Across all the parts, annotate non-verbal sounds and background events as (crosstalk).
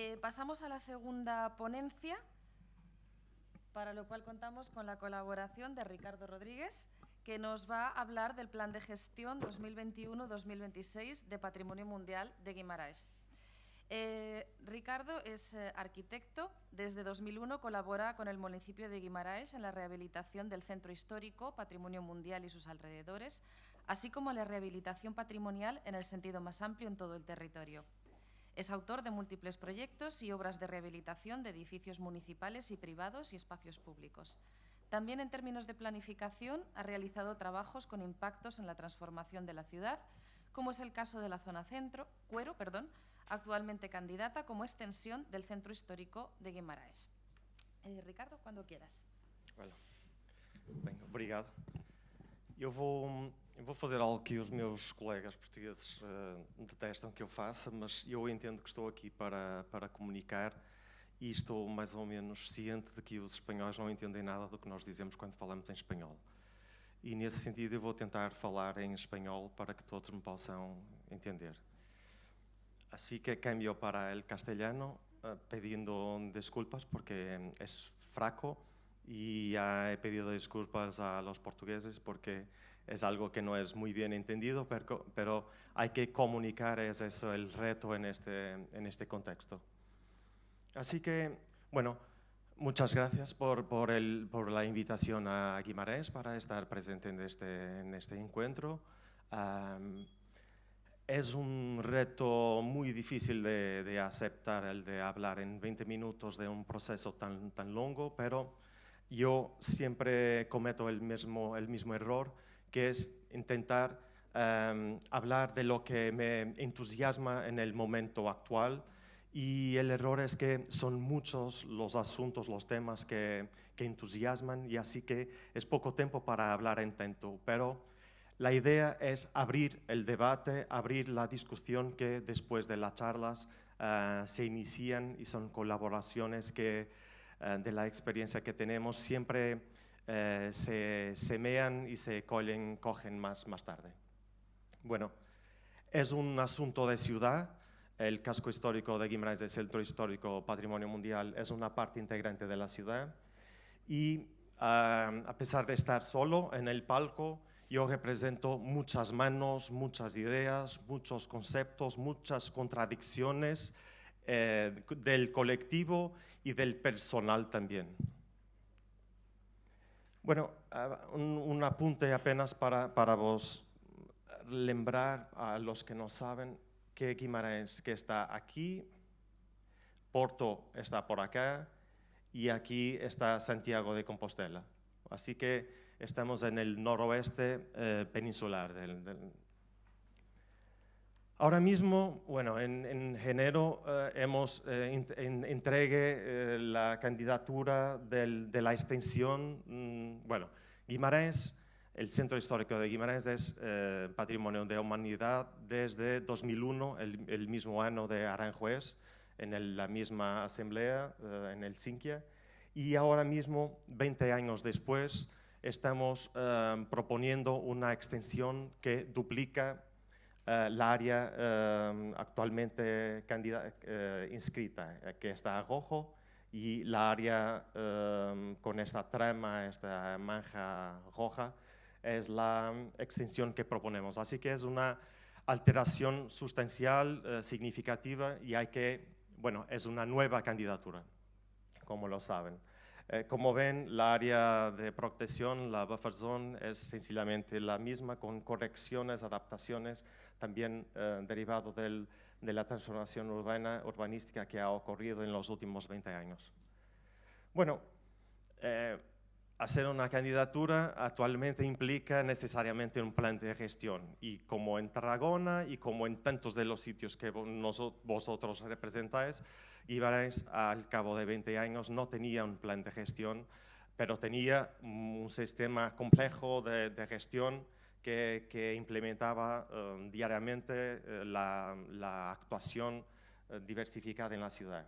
Eh, pasamos a la segunda ponencia, para lo cual contamos con la colaboración de Ricardo Rodríguez, que nos va a hablar del Plan de Gestión 2021-2026 de Patrimonio Mundial de Guimarães. Eh, Ricardo es eh, arquitecto. Desde 2001 colabora con el municipio de Guimaraes en la rehabilitación del centro histórico, patrimonio mundial y sus alrededores, así como la rehabilitación patrimonial en el sentido más amplio en todo el territorio. Es autor de múltiples proyectos y obras de rehabilitación de edificios municipales y privados y espacios públicos. También en términos de planificación ha realizado trabajos con impactos en la transformación de la ciudad, como es el caso de la zona centro, Cuero, perdón, actualmente candidata como extensión del Centro Histórico de Guimarães. Eh, Ricardo, quando quieras. Olha, bem, obrigado. Eu vou, eu vou fazer algo que os meus colegas portugueses uh, detestam que eu faça, mas eu entendo que estou aqui para, para comunicar e estou mais ou menos ciente de que os espanhóis não entendem nada do que nós dizemos quando falamos em espanhol. E nesse sentido eu vou tentar falar em espanhol para que todos me possam entender. Así que cambio para el castellano uh, pidiendo disculpas porque es fraco y ya he pedido disculpas a los portugueses porque es algo que no es muy bien entendido, pero, pero hay que comunicar, es eso el reto en este, en este contexto. Así que, bueno, muchas gracias por, por, el, por la invitación a Guimarães para estar presente en este, en este encuentro. Um, es un reto muy difícil de, de, aceptar el de hablar en 20 minutos de un proceso tan, tan largo, pero yo siempre cometo el mismo, el mismo error, que es intentar um, hablar de lo que me entusiasma en el momento actual. Y el error es que son muchos los asuntos, los temas que, que entusiasman y así que es poco tiempo para hablar en tanto, pero la idea es abrir el debate, abrir la discusión que después de las charlas uh, se inician y son colaboraciones que uh, de la experiencia que tenemos siempre uh, se semean y se cogen, más, más tarde. Bueno, es un asunto de ciudad. El casco histórico de Guimarães, el centro histórico Patrimonio Mundial, es una parte integrante de la ciudad. Y a pesar de estar solo en el palco, yo represento muchas manos, muchas ideas, muchos conceptos, muchas contradicciones eh, del colectivo y del personal también. Bueno, un, un apunte apenas para, para vos lembrar a los que no saben que Guimarães que está aquí, Porto está por acá y aquí está Santiago de Compostela. Así que estamos en el noroeste eh, peninsular. Del, del... Ahora mismo, bueno, en, en enero eh, hemos eh, en, entregue eh, la candidatura del, de la extensión, mmm, bueno, Guimarães, el Centro Histórico de Guimarães es eh, Patrimonio de Humanidad desde 2001, el, el mismo año de Aranjuez, en el, la misma asamblea, eh, en el Sinquia, y ahora mismo, 20 años después, estamos uh, proponiendo una extensión que duplica la área uh, actualmente inscrita, que está a rojo, y la área con esta trama, esta manja roja, es la extensión que proponemos. Así que es una alteración sustancial, significativa, y hay que, bueno, es una nueva candidatura, como lo saben. Eh, como ven, la área de protección, la buffer zone, es sencillamente la misma con correcciones, adaptaciones, también eh, derivado del, de la transformación urbana, urbanística que ha ocurrido en los últimos 20 años. Bueno, eh, hacer una candidatura actualmente implica necesariamente un plan de gestión y como en Tarragona y como en tantos de los sitios que vosotros representáis, Ibares al cabo de 20 años no tenía un plan de gestión, pero tenía un sistema complejo de, gestión que, implementaba um, diariamente uh, la, actuación uh, diversificada en la ciudad.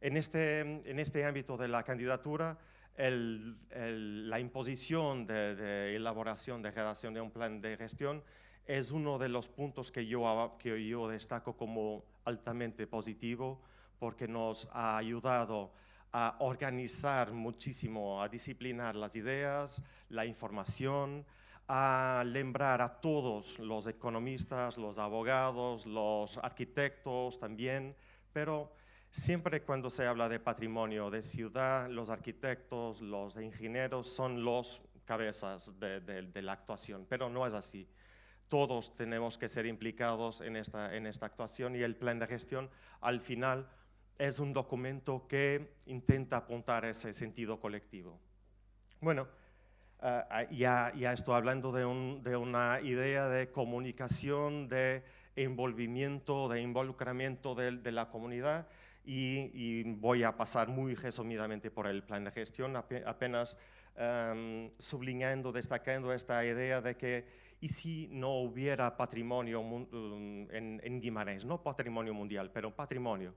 En este, en este ámbito de la candidatura, el, el, la imposición de, de, elaboración, de redacción de un plan de gestión es uno de los puntos que yo, que yo destaco como altamente positivo porque nos ha ayudado a organizar muchísimo, a disciplinar las ideas, la información, a lembrar a todos los economistas, los abogados, los arquitectos también, pero siempre cuando se habla de patrimonio de ciudad, los arquitectos, los ingenieros son los cabezas de, la actuación, pero no es así. Todos tenemos que ser implicados en esta, actuación y el plan de gestión al final es un documento que intenta apuntar ese sentido colectivo. Bueno, uh, ya, ya, estoy hablando de, un, de, una idea de comunicación, de envolvimiento, de involucramiento de la comunidad y, y, voy a pasar muy resumidamente por el plan de gestión, apenas um, sublineando, destacando esta idea de que y si no hubiera patrimonio um, en, en Guimarães, no patrimonio mundial, pero patrimonio,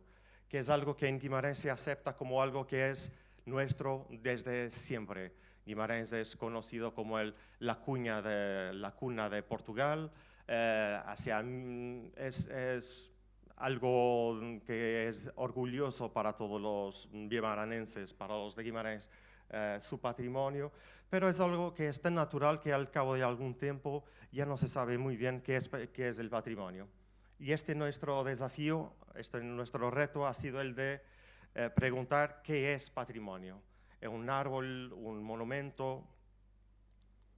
que es algo que en Guimarães se acepta como algo que es nuestro desde siempre. Guimarães es conocido como el, la, cuña de, la cuna de Portugal, eh, hacia, mm, es, es, algo que es orgulloso para todos los guimaranenses, para los de Guimarães, eh, su patrimonio, pero es algo que es tan natural que al cabo de algún tiempo ya no se sabe muy bien qué es, qué es el patrimonio. Y este nuestro desafío, este nuestro reto ha sido el de eh, preguntar qué es patrimonio. ¿Es un árbol, un monumento?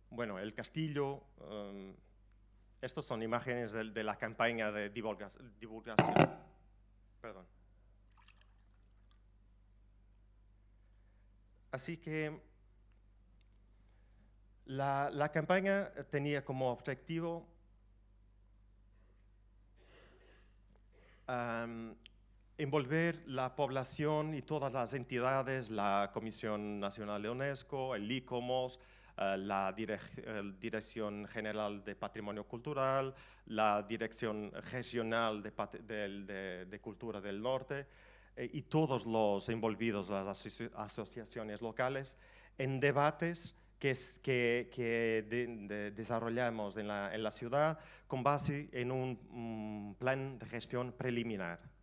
Bueno, el castillo. Um, estos son imágenes de, de, la campaña de divulgación. Perdón. Así que la, campaña tenía como objetivo envolver la población y todas las entidades, la Comisión Nacional de UNESCO, el ICOMOS, la Dirección General de Patrimonio Cultural, la Dirección Regional de, Cultura del Norte eh, y todos los envolvidos, las aso asociaciones locales, en debates que, es, que, que de, de desarrollamos en la, ciudad con base en un plan de gestión preliminar.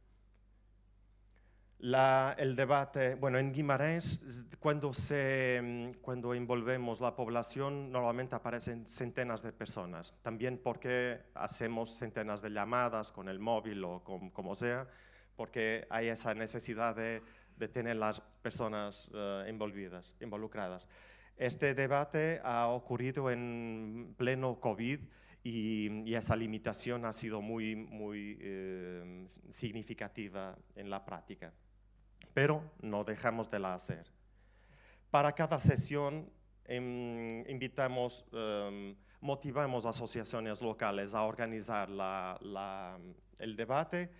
La, el debate, bueno, en Guimarães, cuando, se, cuando envolvemos la población, normalmente aparecen centenas de personas, también porque hacemos centenas de llamadas con el móvil o con, como sea, porque hay esa necesidad de, de tener las personas uh, envolvidas, involucradas. Este debate ha ocurrido en pleno COVID y, y esa limitación ha sido muy, muy eh, significativa en la práctica. Pero no dejamos de la hacer. Para cada sesión eh, invitamos, eh, motivamos asociaciones locales a organizar la, la, el debate.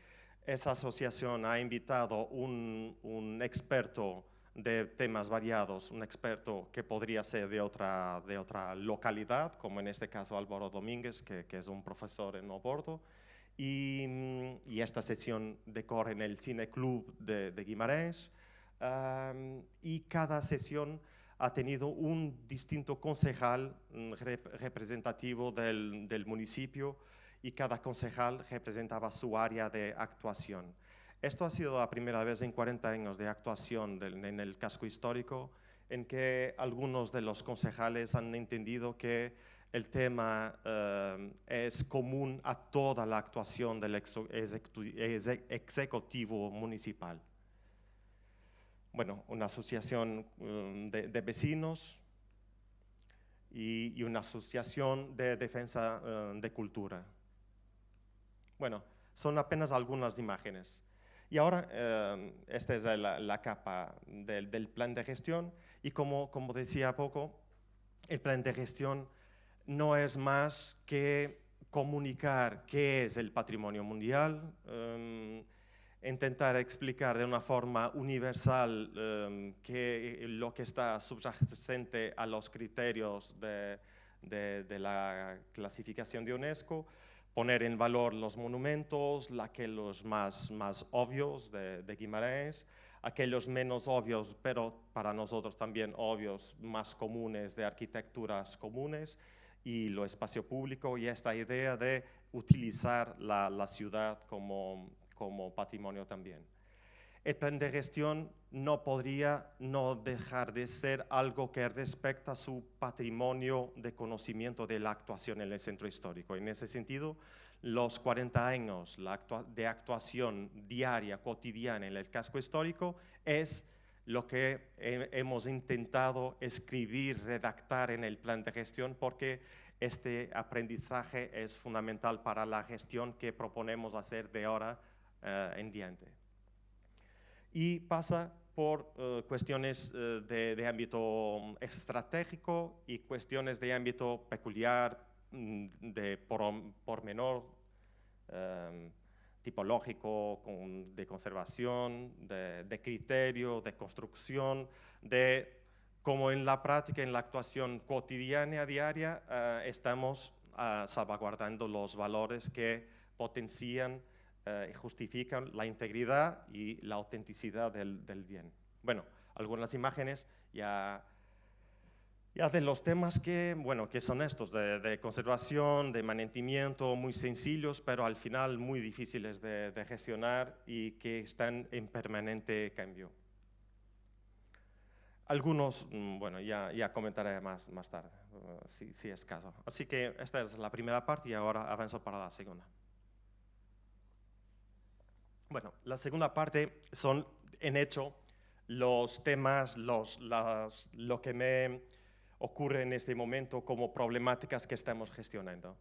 Esa asociación ha invitado un, un experto de temas variados, un experto que podría ser de otra, de otra localidad, como en este caso Álvaro Domínguez, que, que es un profesor en Oporto, y, y, esta sesión decorre en el Cine Club de, de Guimarães, y cada sesión ha tenido un distinto concejal mm, rep representativo del, municipio, y cada concejal representaba su área de actuación. Esto ha sido la primera vez en 40 años de actuación en el casco histórico en que algunos de los concejales han entendido que el tema uh, es común a toda la actuación del ejecutivo municipal. Bueno, una asociación um, de, vecinos y, una asociación de defensa uh, de cultura. Bueno, son apenas algunas imágenes. Y ahora, eh, esta es la, la capa del, del, plan de gestión y como, como decía poco, el plan de gestión no es más que comunicar qué es el patrimonio mundial, um, intentar explicar de una forma universal um, lo que está subyacente a los criterios de, la clasificación de UNESCO, poner en valor los monumentos, aquellos más, más obvios de Guimarães, aquellos menos obvios, pero para nosotros también obvios, más comunes de arquitecturas comunes, y lo espacio público y esta idea de utilizar la, la ciudad como, como patrimonio también. el plan de gestión no podría no dejar de ser algo que respecta su patrimonio de conocimiento de la actuación en el centro histórico. En ese sentido, los 40 años de actuación diaria, cotidiana en el casco histórico es lo que hemos intentado escribir, redactar en el plan de gestión, porque este aprendizaje es fundamental para la gestión que proponemos hacer de ahora eh, en diante. Y pasa por eh, cuestiones eh, de, ámbito estratégico y cuestiones de ámbito peculiar, mm, de pormenor, em, tipológico, de conservación, de, criterio, de construcción, de cómo en la práctica, en la actuación cotidiana, diaria, eh, estamos uh, salvaguardando los valores que potencian y justifican la integridad y la autenticidad del, del bien. Bueno, algunas imágenes ya ya de los temas que, bueno, que son estos, de, conservación, de mantenimiento, muy sencillos, pero al final muy difíciles de, gestionar y que están en permanente cambio. Algunos, mm, bueno, ya, ya comentaré más, más tarde, uh, si, si, es caso. Así que esta es la primera parte y ahora avanzo para la segunda. Bueno, la segunda parte son, en hecho, los temas, los, lo que me ocurre en este momento como problemáticas que estamos gestionando.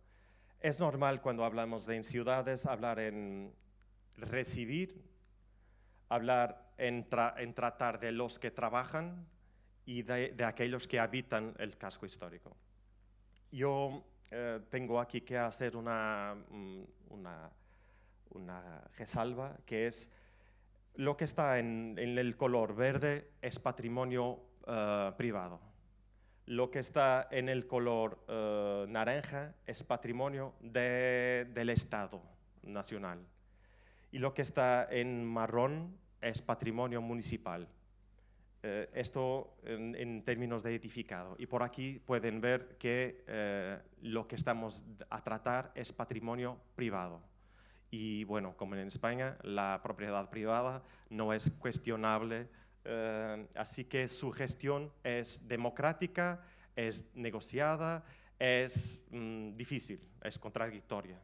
Es normal cuando hablamos de en ciudades hablar en recibir, hablar en, tratar de los que trabajan y de, aquellos que habitan el casco histórico. Yo eh, tengo aquí que hacer una, mm, una, una, resalva, que es lo que está en, el color verde es patrimonio eh, privado lo que está en el color eh, naranja es patrimonio del Estado nacional. Y lo que está en marrón es patrimonio municipal. Eh, esto en, términos de edificado. Y por aquí pueden ver que eh, lo que estamos a tratar es patrimonio privado. Y bueno, como en España, la propiedad privada no es cuestionable eh, así que su gestión es democrática, es negociada, es mm, difícil, es contradictoria.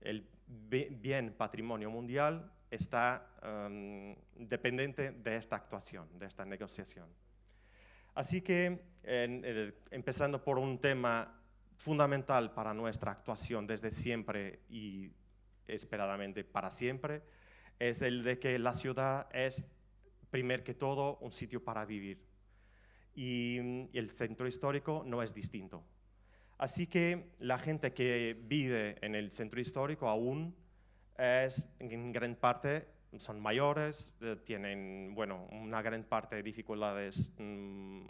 El bien patrimonio mundial está em, dependiente de esta actuación, de esta negociación. Así que, empezando por un tema fundamental para nuestra actuación desde siempre y esperadamente para siempre, es el de que la ciudad es primer que todo, un sitio para vivir. Y, mm, el centro histórico no es distinto. Así que la gente que vive en el centro histórico aún es en gran parte son mayores, eh, tienen bueno, una gran parte de dificultades mm,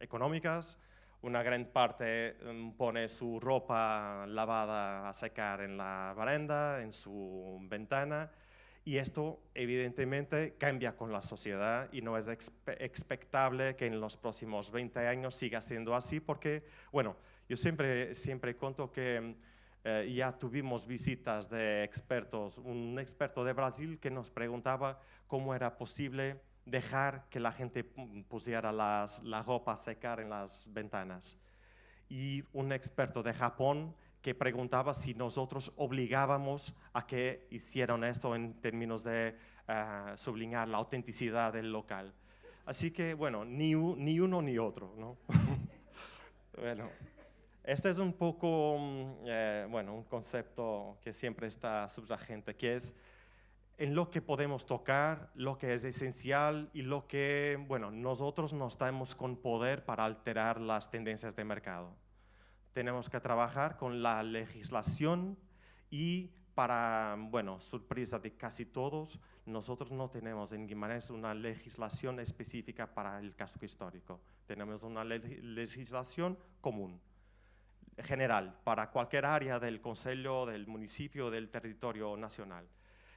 económicas, una gran parte mm, pone su ropa lavada a secar en la baranda, en su ventana, y esto evidentemente cambia con la sociedad y no es expectable que en los próximos 20 años siga siendo así porque, bueno, yo siempre, siempre cuento que eh, ya tuvimos visitas de expertos, un experto de Brasil que nos preguntaba cómo era posible dejar que la gente pusiera las, la ropa a secar en las ventanas. Y un experto de Japón que preguntaba si nosotros obligábamos a que hicieran esto en términos de uh, sublinear la autenticidad del local. Así que, bueno, ni, ni uno ni otro, ¿no? (laughs) bueno, este es un poco, mm, eh, bueno, un concepto que siempre está subyacente, que es en lo que podemos tocar, lo que es esencial y lo que, bueno, nosotros no estamos con poder para alterar las tendencias de mercado tenemos que trabajar con la legislación y para, bueno, sorpresa de casi todos, nosotros no tenemos en Guimarães una legislación específica para el casco histórico. Tenemos una legislación común, general, para cualquier área del Consejo, del municipio, del territorio nacional.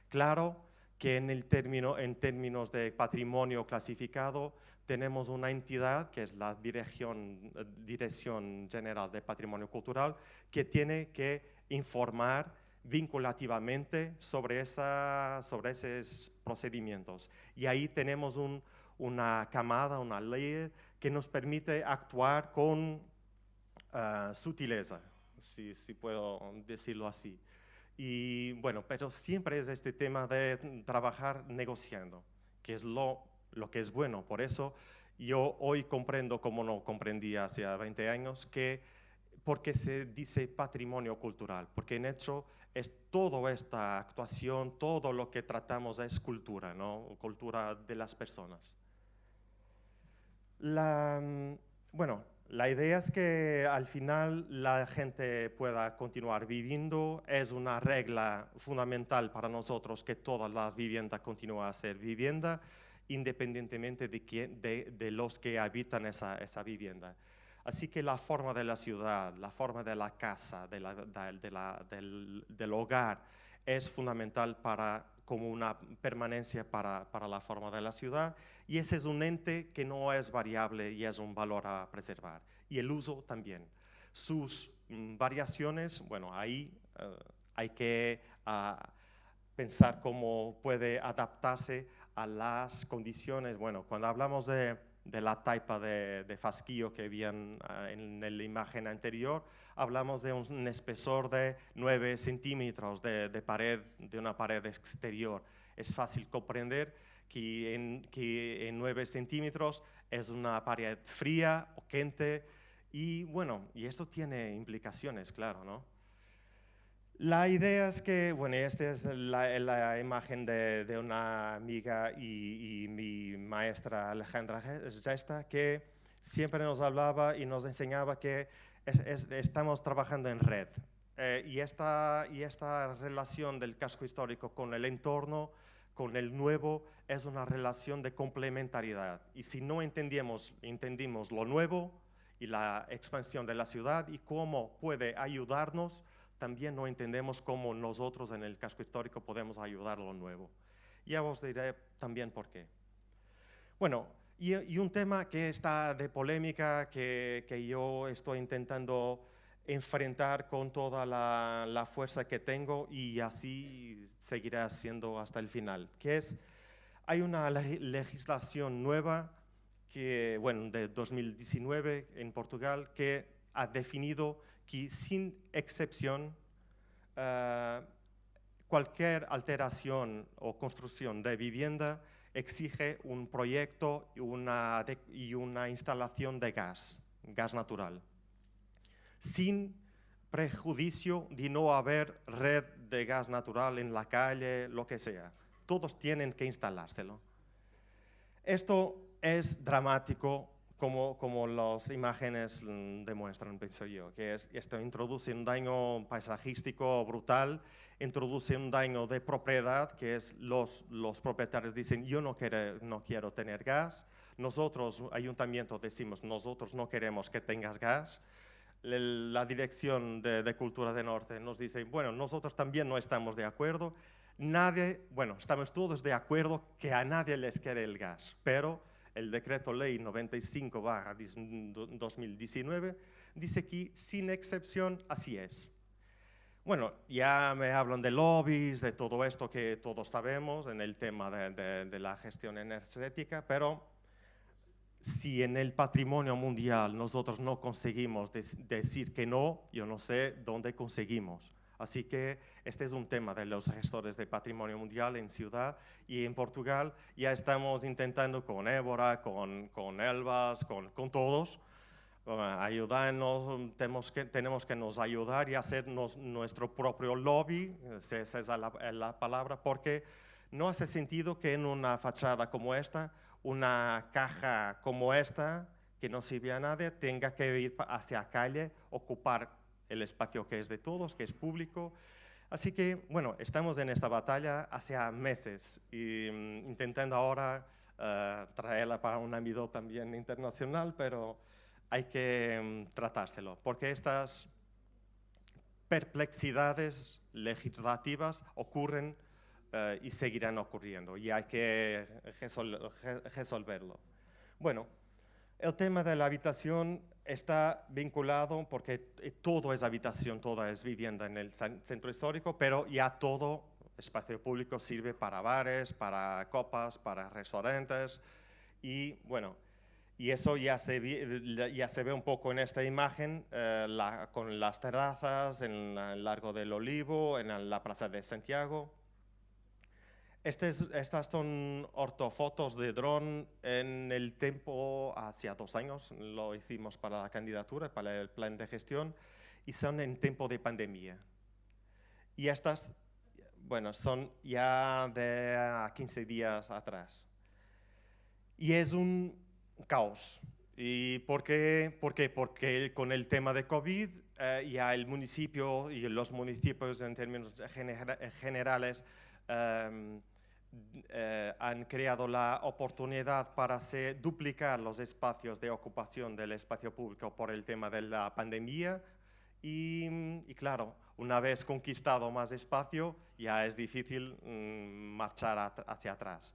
Claro que en, el término, en términos de patrimonio clasificado, tenemos una entidad que es la Dirección, Dirección General de Patrimonio Cultural que tiene que informar vinculativamente sobre, esa, sobre esos procedimientos. Y ahí tenemos una camada, una ley que nos permite actuar con uh, sutileza, si, si puedo decirlo así. Y bueno, pero siempre es este tema de trabajar negociando, que es lo, lo que es bueno. Por eso yo hoy comprendo, como no comprendía hace 20 años, que porque se dice patrimonio cultural, porque en hecho es toda esta actuación, todo lo que tratamos es cultura, ¿no? cultura de las personas. La, mm, bueno, la idea es que al final la gente pueda continuar viviendo. Es una regla fundamental para nosotros que todas las viviendas continúen a ser vivienda, independientemente de, quién, de, los que habitan esa, esa, vivienda. Así que la forma de la ciudad, la forma de la casa, de del, del, hogar, es fundamental para, como una permanencia para, para la forma de la ciudad y ese es un ente que no es variable y es un valor a preservar. Y el uso también. Sus mm, variaciones, bueno, ahí eh, hay que ah, pensar cómo puede adaptarse a las condiciones. Bueno, cuando hablamos de, de la taipa de, de, fasquillo que habían ah, en la imagen anterior, hablamos de un espesor de 9 centímetros de, de, pared, de una pared exterior. Es fácil comprender que en, que en 9 centímetros es una pared fría o quente y bueno, y esto tiene implicaciones, claro, ¿no? La idea es que, bueno, esta es la, la imagen de, de, una amiga y, y, mi maestra Alejandra Gesta, que siempre nos hablaba y nos enseñaba que es, es, estamos trabajando en red. Eh, y, esta, y esta relación del casco histórico con el entorno con el nuevo es una relación de complementariedad. Y si no entendemos, entendimos lo nuevo y la expansión de la ciudad y cómo puede ayudarnos, también no entendemos cómo nosotros en el casco histórico podemos ayudar a lo nuevo. Ya os diré también por qué. Bueno, y, y un tema que está de polémica, que, que yo estoy intentando enfrentar con toda la, la, fuerza que tengo y así seguiré haciendo hasta el final, que es, hay una legislación nueva que, bueno, de 2019 en Portugal que ha definido que sin excepción uh, cualquier alteración o construcción de vivienda exige un proyecto y una instalación de gas, gas natural sin prejuicio de no haber red de gas natural en la calle, lo que sea. Todos tienen que instalárselo. Esto es dramático como, como las imágenes mm, demuestran, pienso yo, que es, esto introduce un daño paisajístico brutal, introduce un daño de propiedad, que es los, los propietarios dicen, yo no quiero, no quiero tener gas, nosotros, ayuntamiento, decimos, nosotros no queremos que tengas gas, la Dirección de, Cultura de Norte nos dice, bueno, nosotros también no estamos de acuerdo, nadie, bueno, estamos todos de acuerdo que a nadie les quiere el gas, pero el decreto ley 95-2019 dice que sin excepción así es. Bueno, ya me hablan de lobbies, de todo esto que todos sabemos en el tema de, de la gestión energética, pero si en el patrimonio mundial nosotros no conseguimos decir que no, yo no sé dónde conseguimos. Así que este es un tema de los gestores de patrimonio mundial en Ciudad y en Portugal. Ya estamos intentando con Évora, con, con Elvas, con, con todos, uh, ayudarnos, tenemos que, tenemos que nos ayudar y hacernos nuestro propio lobby, esa es la, la palabra, porque no hace sentido que en una fachada como esta una caja como esta, que no sirve a nadie, tenga que ir hacia la calle, ocupar el espacio que es de todos, que es público. Así que, bueno, estamos en esta batalla hace meses y mm, intentando ahora uh, traerla para un ámbito también internacional, pero hay que um, tratárselo, porque estas perplexidades legislativas ocurren uh, y seguirán ocurriendo y hay que resol resolverlo. Bueno, el tema de la habitación está vinculado porque todo es habitación, toda es vivienda en el centro histórico, pero ya todo espacio público sirve para bares, para copas, para restaurantes y bueno, y eso ya se, ya se ve un poco en esta imagen eh, con las terrazas en el Largo del Olivo, en la Plaza de Santiago. Estas son ortofotos de dron en el tiempo, hacia dos años, lo hicimos para la candidatura, para el plan de gestión, y son en tiempo de pandemia. Y estas, bueno, son ya de 15 días atrás. Y es un caos. ¿Y por qué? Porque con el tema de COVID eh, ya el municipio y los municipios en términos generales em, eh, han creado la oportunidad para duplicar los espacios de ocupación del espacio público por el tema de la pandemia y, claro, una vez conquistado más espacio ya es difícil mm, marchar hacia atrás.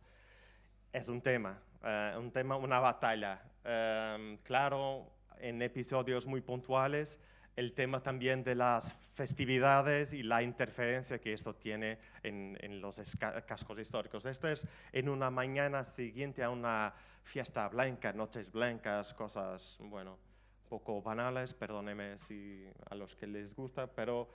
Es un tema, eh, un tema, una batalla. Em, claro, en episodios muy puntuales, el tema también de las festividades y la interferencia que esto tiene en, en los cascos históricos. Esto es en una mañana siguiente a una fiesta blanca, noches blancas, cosas, bueno, poco banales, perdóneme si a los que les gusta, pero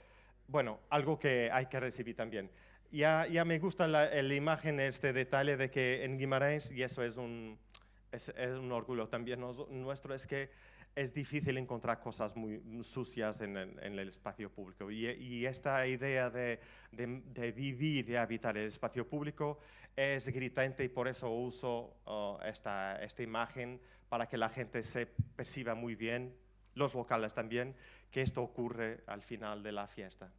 bueno, algo que hay que recibir también ya, ya me gusta la, la, imagen, este detalle de que en Guimarães, y eso es un, es, un orgullo también nuestro, es que es difícil encontrar cosas muy sucias en en el espacio público. Y, y, esta idea de, de, vivir, de habitar el espacio público es gritante y por eso uso oh, esta, esta imagen para que la gente se perciba muy bien, los locales también, que esto ocurre al final de la fiesta.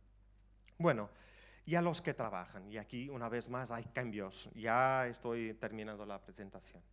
Bueno, y a los que trabajan. Y aquí, una vez más, hay cambios. Ya estoy terminando la presentación.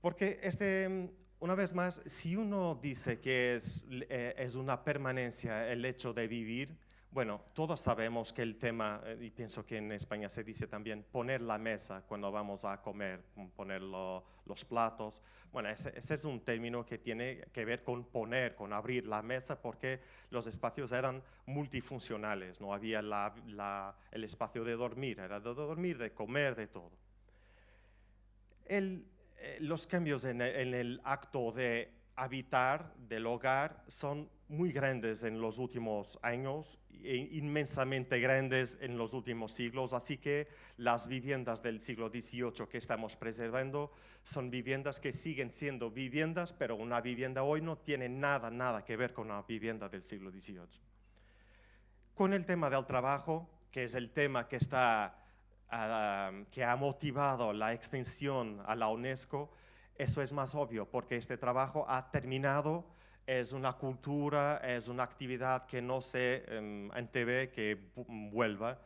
Porque, este, una vez más, si uno dice que es, eh, es una permanencia el hecho de vivir, bueno, todos sabemos que el tema, eh, y pienso que en España se dice también, poner la mesa cuando vamos a comer, poner los platos. Bueno, ese, es un término que tiene que ver con poner, con abrir la mesa, porque los espacios eran multifuncionales, no había el espacio de dormir, era de dormir, de comer, de todo. Eh, los cambios en el acto de habitar del hogar son muy grandes en los últimos años, e inmensamente grandes en los últimos siglos, así que las viviendas del siglo XVIII que estamos preservando son viviendas que siguen siendo viviendas, pero una vivienda hoy no tiene nada, nada que ver con una vivienda del siglo XVIII. Con el tema del trabajo, que es el tema que, está, ah, que ha motivado la extensión a la UNESCO, eso es más obvio, porque este trabajo ha terminado es una cultura, es una actividad que no se um, que vuelva.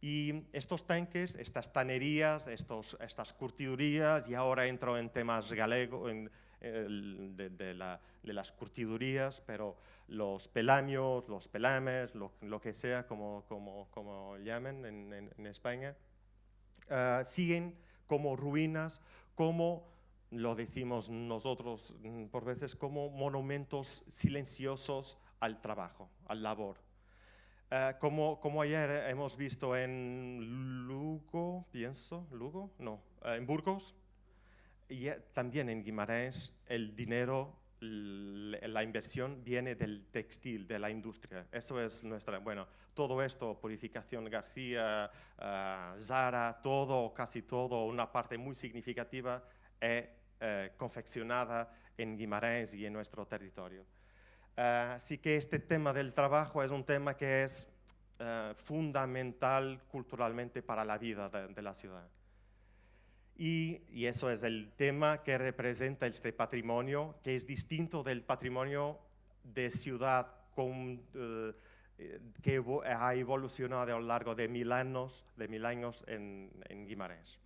Y estos tanques, estas tanerías, estos, estas curtidurías, y ahora entro en temas galegos, de, las curtidurías, pero los pelamios, los pelames, lo, que sea, como, como, como llamen en, España, ah, siguen como ruinas, como lo decimos nosotros mm, por veces como monumentos silenciosos al trabajo, al labor. Eh, como, como, ayer hemos visto en Lugo, pienso, Lugo, no, eh, en Burgos, y eh, también en Guimarães, el dinero, la inversión viene del textil, de la industria. Eso es nuestra, bueno, todo esto, Purificación García, Zara, todo, casi todo, una parte muy significativa es eh, confeccionada en Guimarães y en nuestro territorio. Eh, así que este tema del trabajo es un tema que es eh, fundamental culturalmente para la vida de, la ciudad. Y, y, eso es el tema que representa este patrimonio, que es distinto del patrimonio de ciudad con, que ha evolucionado a lo largo de mil años, de mil años en, en Guimarães.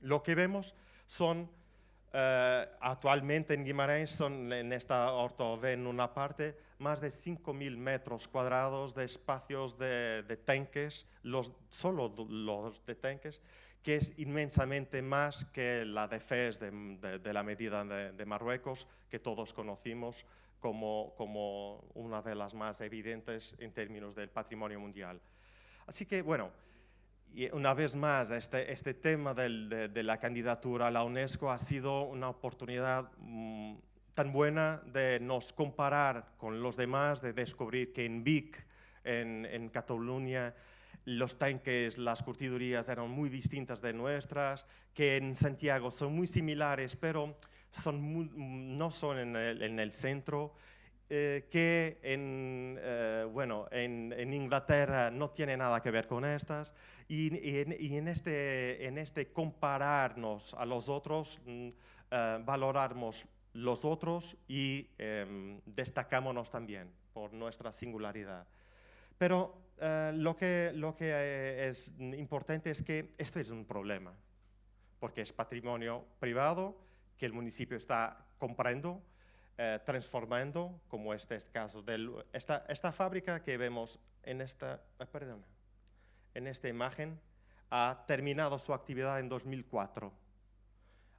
Lo que vemos son Eh, actualmente en Guimarães son, en esta orto ven una parte, más de 5.000 metros cuadrados de espacios de, de tanques, los, solo los de tanques, que es inmensamente más que la de FES de, la medida de, Marruecos, que todos conocimos como, como una de las más evidentes en términos del patrimonio mundial. Así que, bueno, una vez más, este, este tema de, la candidatura a la UNESCO ha sido una oportunidad mmm, tan buena de nos comparar con los demás, de descubrir que en Vic, en, en Cataluña, los tanques, las curtidurías eran muy distintas de nuestras, que en Santiago son muy similares, pero no son en el, en el centro, eh, que en, eh, bueno, en, Inglaterra no tiene nada que ver con estas, y, este, en, este, compararnos a los otros, mm, eh, valoramos los otros y em, destacámonos también por nuestra singularidad. Pero uh, lo que, lo que eh, es importante es que esto es un problema, porque es patrimonio privado que el municipio está comprando, eh, transformando, como este, este caso. de esta, esta, fábrica que vemos en esta, eh, perdón, en esta imagen ha terminado su actividad en 2004.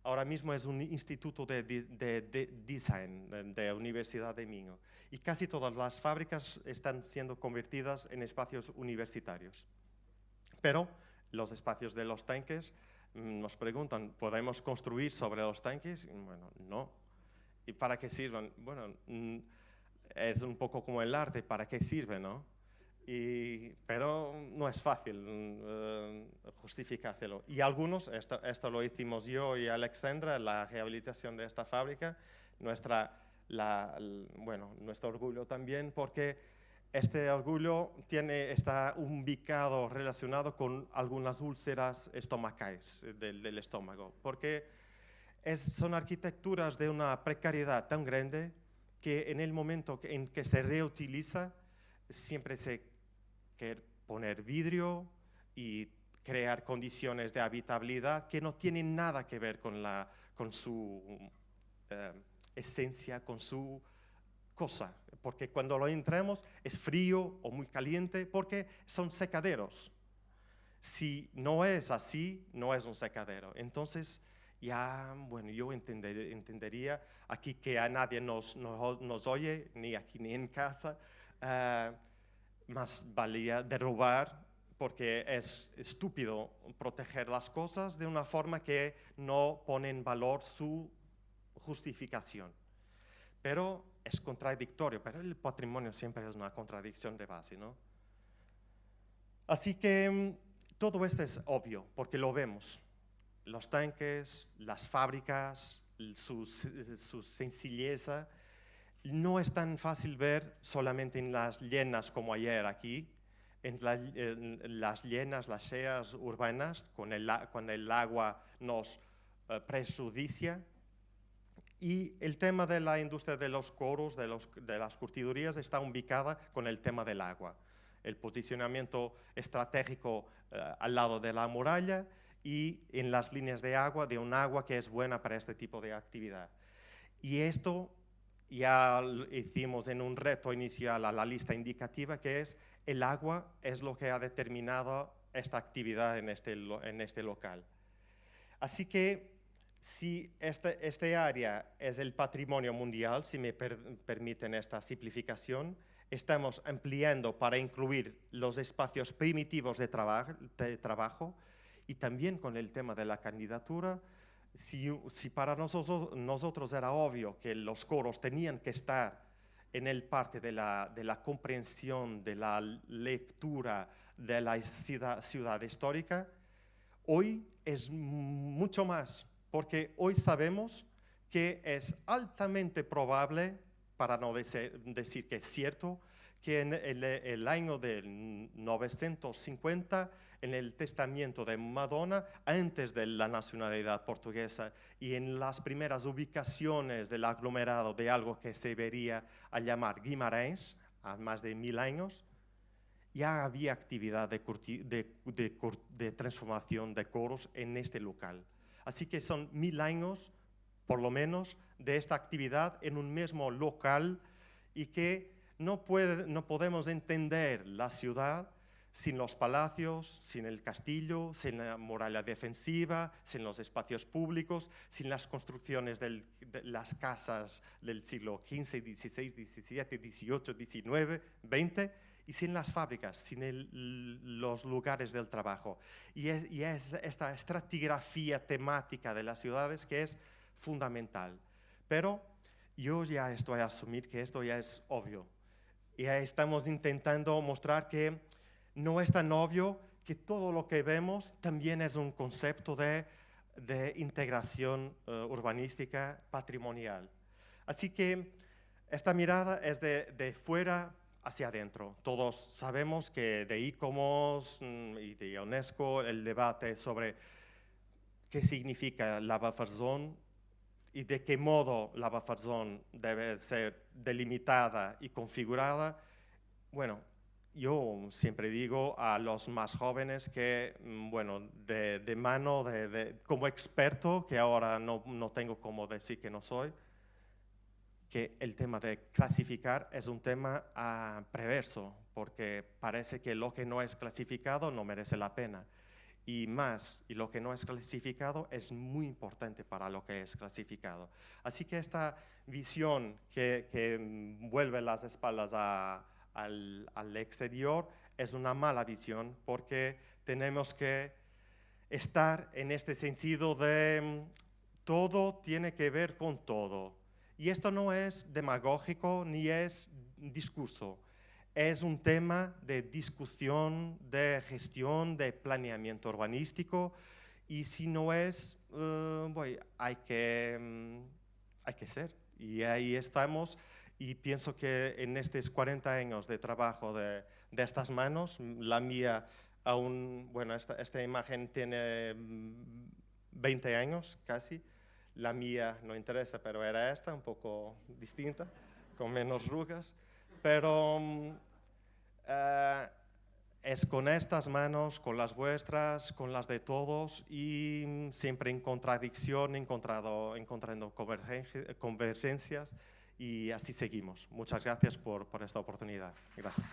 Ahora mismo es un instituto de, de, de, de design de Universidad de Minho y casi todas las fábricas están siendo convertidas en espacios universitarios. Pero los espacios de los tanques mm, nos preguntan, ¿podemos construir sobre los tanques? Bueno, no. ¿Y para qué sirven? Bueno, mm, es un poco como el arte, ¿para qué sirve, no? Y, pero no es fácil uh, justificárselo. Y algunos, esto, esto, lo hicimos yo y Alexandra, la rehabilitación de esta fábrica, nuestra, la, bueno, nuestro orgullo también, porque este orgullo tiene, está ubicado relacionado con algunas úlceras estomacales del, del estómago, porque es, son arquitecturas de una precariedad tan grande que en el momento en que se reutiliza, siempre se quiere poner vidrio y crear condiciones de habitabilidad que no tienen nada que ver con, la, con su eh, esencia, con su cosa. Porque cuando lo entramos es frío o muy caliente porque son secaderos. Si no es así, no es un secadero. Entonces, ya, bueno, yo entender, entendería aquí que a nadie nos, nos, nos, oye, ni aquí ni en casa, uh, más valía derrubar porque es estúpido proteger las cosas de una forma que no pone en valor su justificación. Pero es contradictorio, pero el patrimonio siempre es una contradicción de base, ¿no? Así que mm, todo esto es obvio, porque lo vemos los tanques, las fábricas, su, su sencilleza, no es tan fácil ver solamente en las llenas como ayer aquí, en, la, en las llenas, las seas urbanas, con el, agua nos uh, prejudicia. Y el tema de la industria de los coros, de, las curtidurías, está ubicada con el tema del agua. El posicionamiento estratégico uh, al lado de la muralla y en las líneas de agua, de un agua que es buena para este tipo de actividad. Y esto ya hicimos en un reto inicial a la lista indicativa, que es el agua es lo que ha determinado esta actividad en este, en este local. Así que si este, este área es el patrimonio mundial, si me per, permiten esta simplificación, estamos ampliando para incluir los espacios primitivos de, traba de trabajo, y también con el tema de la candidatura, si, si para nosotros, nosotros, era obvio que los coros tenían que estar en el parte de la, de la comprensión, de la lectura de la ciudad, ciudad histórica, hoy es mucho más, porque hoy sabemos que es altamente probable, para no decir, que es cierto, que en el, año del 950 en el testamento de Madonna antes de la nacionalidad portuguesa y en las primeras ubicaciones del aglomerado de algo que se vería a llamar Guimarães, a más de mil años, ya había actividad de, de, de, de transformación de coros en este local. Así que son mil años por lo menos, de esta actividad en un mismo local y que no, puede, no podemos entender la ciudad sin los palacios, sin el castillo, sin la muralla defensiva, sin los espacios públicos, sin las construcciones de las casas del siglo XV, XVI, XVII, XVIII, XIX, XX, y sin las fábricas, sin los lugares del trabajo. Y es, esta estratigrafía temática de las ciudades que es fundamental. Pero yo ya estoy a asumir que esto ya es obvio. Ya estamos intentando mostrar que no es tan obvio que todo lo que vemos también es un concepto de, integración eh, urbanística patrimonial. Así que esta mirada es de, fuera hacia adentro. Todos sabemos que de ICOMOS mm, y de UNESCO el debate sobre qué significa la buffer zone y de qué modo la buffer zone debe ser delimitada y configurada, bueno, yo siempre digo a los más jóvenes que, mm, bueno, de, mano, de, como experto, que ahora no, no, tengo como decir que no soy, que el tema de clasificar es un tema ah, preverso, porque parece que lo que no es clasificado no merece la pena. Y más, y lo que no es clasificado es muy importante para lo que es clasificado. Así que esta visión que, que mm, vuelve las espaldas a, al, exterior es una mala visión porque tenemos que estar en este sentido de mm, todo tiene que ver con todo. Y esto no es demagógico ni es discurso. Es un tema de discusión, de gestión, de planeamiento urbanístico. Y si no es, uh, hay, que, mm, hay que ser. Y ahí estamos y pienso que en estos 40 años de trabajo de, estas manos, la mía aún, bueno, esta, esta, imagen tiene 20 mm, años casi, la mía no interesa, pero era esta, un poco distinta, con menos rugas, pero eh, es con estas manos, con las vuestras, con las de todos y mm, siempre en contradicción, encontrado, encontrando convergencias y así seguimos. Muchas gracias por, esta oportunidad. Gracias.